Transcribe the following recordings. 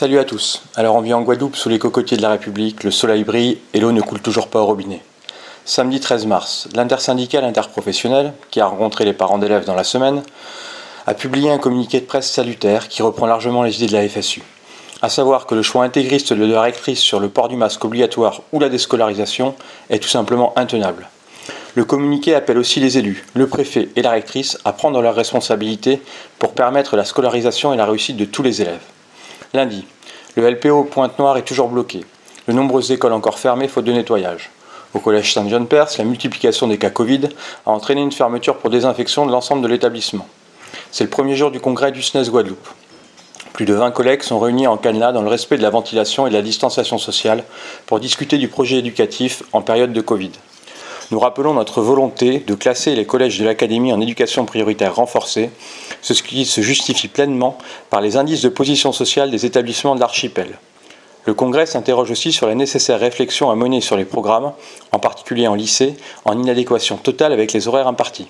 Salut à tous. Alors on vit en Guadeloupe sous les cocotiers de la République, le soleil brille et l'eau ne coule toujours pas au robinet. Samedi 13 mars, l'intersyndicale interprofessionnelle, qui a rencontré les parents d'élèves dans la semaine, a publié un communiqué de presse salutaire qui reprend largement les idées de la FSU. À savoir que le choix intégriste de la rectrice sur le port du masque obligatoire ou la déscolarisation est tout simplement intenable. Le communiqué appelle aussi les élus, le préfet et la rectrice à prendre leurs responsabilités pour permettre la scolarisation et la réussite de tous les élèves. Lundi, le LPO Pointe-Noire est toujours bloqué. De nombreuses écoles encore fermées faute de nettoyage. Au collège Saint-John-Perse, la multiplication des cas Covid a entraîné une fermeture pour désinfection de l'ensemble de l'établissement. C'est le premier jour du congrès du SNES Guadeloupe. Plus de 20 collègues sont réunis en Canada dans le respect de la ventilation et de la distanciation sociale pour discuter du projet éducatif en période de Covid nous rappelons notre volonté de classer les collèges de l'Académie en éducation prioritaire renforcée, ce qui se justifie pleinement par les indices de position sociale des établissements de l'archipel. Le Congrès s'interroge aussi sur la nécessaire réflexion à mener sur les programmes, en particulier en lycée, en inadéquation totale avec les horaires impartis.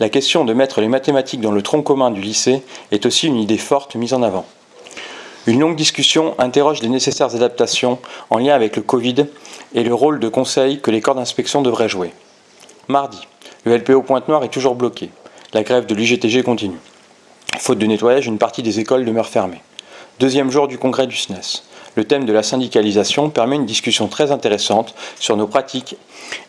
La question de mettre les mathématiques dans le tronc commun du lycée est aussi une idée forte mise en avant. Une longue discussion interroge les nécessaires adaptations en lien avec le Covid et le rôle de conseil que les corps d'inspection devraient jouer. Mardi, le LPO Pointe-Noire est toujours bloqué. La grève de l'UGTG continue. Faute de nettoyage, une partie des écoles demeure fermée. Deuxième jour du congrès du SNES. Le thème de la syndicalisation permet une discussion très intéressante sur nos pratiques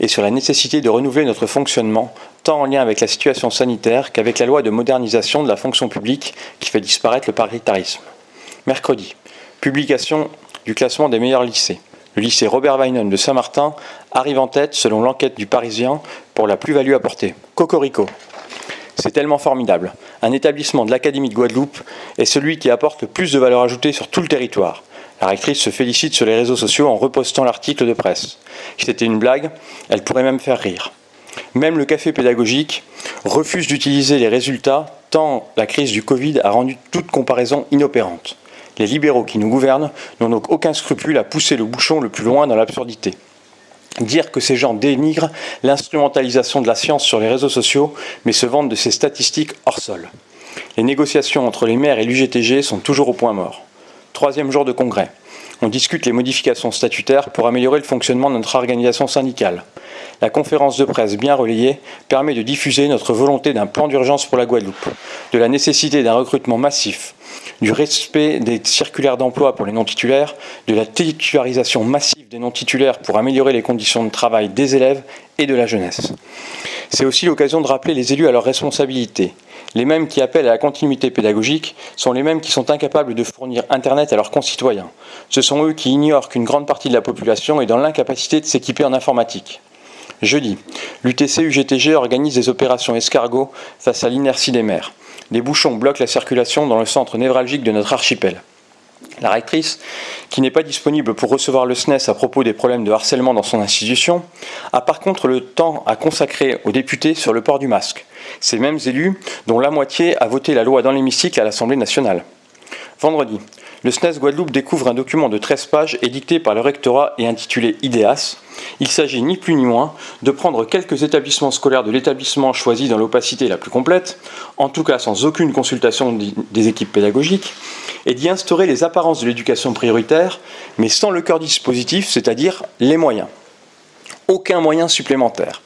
et sur la nécessité de renouveler notre fonctionnement, tant en lien avec la situation sanitaire qu'avec la loi de modernisation de la fonction publique qui fait disparaître le paritarisme. Mercredi, publication du classement des meilleurs lycées. Le lycée Robert Weinon de Saint-Martin arrive en tête selon l'enquête du Parisien pour la plus-value apportée. Cocorico. C'est tellement formidable. Un établissement de l'Académie de Guadeloupe est celui qui apporte le plus de valeur ajoutée sur tout le territoire. La rectrice se félicite sur les réseaux sociaux en repostant l'article de presse. Si c'était une blague, elle pourrait même faire rire. Même le café pédagogique refuse d'utiliser les résultats tant la crise du Covid a rendu toute comparaison inopérante. Les libéraux qui nous gouvernent n'ont donc aucun scrupule à pousser le bouchon le plus loin dans l'absurdité. Dire que ces gens dénigrent l'instrumentalisation de la science sur les réseaux sociaux, mais se vantent de ces statistiques hors sol. Les négociations entre les maires et l'UGTG sont toujours au point mort. Troisième jour de congrès. On discute les modifications statutaires pour améliorer le fonctionnement de notre organisation syndicale. La conférence de presse bien relayée permet de diffuser notre volonté d'un plan d'urgence pour la Guadeloupe, de la nécessité d'un recrutement massif, du respect des circulaires d'emploi pour les non-titulaires, de la titularisation massive des non-titulaires pour améliorer les conditions de travail des élèves et de la jeunesse. C'est aussi l'occasion de rappeler les élus à leurs responsabilités. Les mêmes qui appellent à la continuité pédagogique sont les mêmes qui sont incapables de fournir Internet à leurs concitoyens. Ce sont eux qui ignorent qu'une grande partie de la population est dans l'incapacité de s'équiper en informatique. Jeudi, l'UTC-UGTG organise des opérations escargots face à l'inertie des maires. Des bouchons bloquent la circulation dans le centre névralgique de notre archipel. La rectrice, qui n'est pas disponible pour recevoir le SNES à propos des problèmes de harcèlement dans son institution, a par contre le temps à consacrer aux députés sur le port du masque. Ces mêmes élus, dont la moitié a voté la loi dans l'hémicycle à l'Assemblée nationale. Vendredi, le SNES Guadeloupe découvre un document de 13 pages édicté par le rectorat et intitulé IDEAS. Il s'agit ni plus ni moins de prendre quelques établissements scolaires de l'établissement choisi dans l'opacité la plus complète, en tout cas sans aucune consultation des équipes pédagogiques, et d'y instaurer les apparences de l'éducation prioritaire, mais sans le cœur dispositif, c'est-à-dire les moyens. Aucun moyen supplémentaire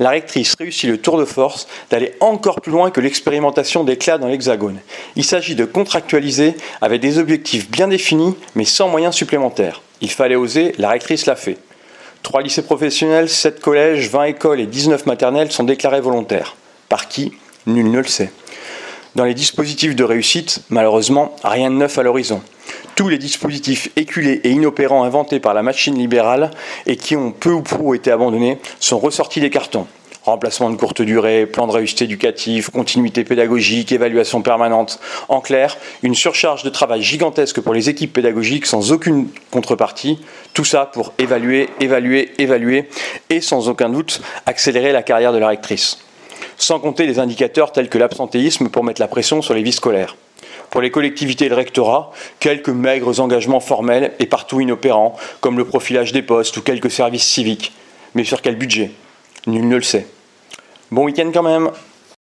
la rectrice réussit le tour de force d'aller encore plus loin que l'expérimentation des clas dans l'Hexagone. Il s'agit de contractualiser avec des objectifs bien définis, mais sans moyens supplémentaires. Il fallait oser, la rectrice l'a fait. Trois lycées professionnels, sept collèges, 20 écoles et 19 maternelles sont déclarés volontaires. Par qui? Nul ne le sait. Dans les dispositifs de réussite, malheureusement, rien de neuf à l'horizon tous les dispositifs éculés et inopérants inventés par la machine libérale et qui ont peu ou prou été abandonnés sont ressortis des cartons. Remplacement de courte durée, plan de réussite éducatif, continuité pédagogique, évaluation permanente. En clair, une surcharge de travail gigantesque pour les équipes pédagogiques sans aucune contrepartie. Tout ça pour évaluer, évaluer, évaluer et sans aucun doute accélérer la carrière de la rectrice. Sans compter les indicateurs tels que l'absentéisme pour mettre la pression sur les vies scolaires. Pour les collectivités et le rectorat, quelques maigres engagements formels et partout inopérants, comme le profilage des postes ou quelques services civiques. Mais sur quel budget? Nul ne le sait. Bon week-end quand même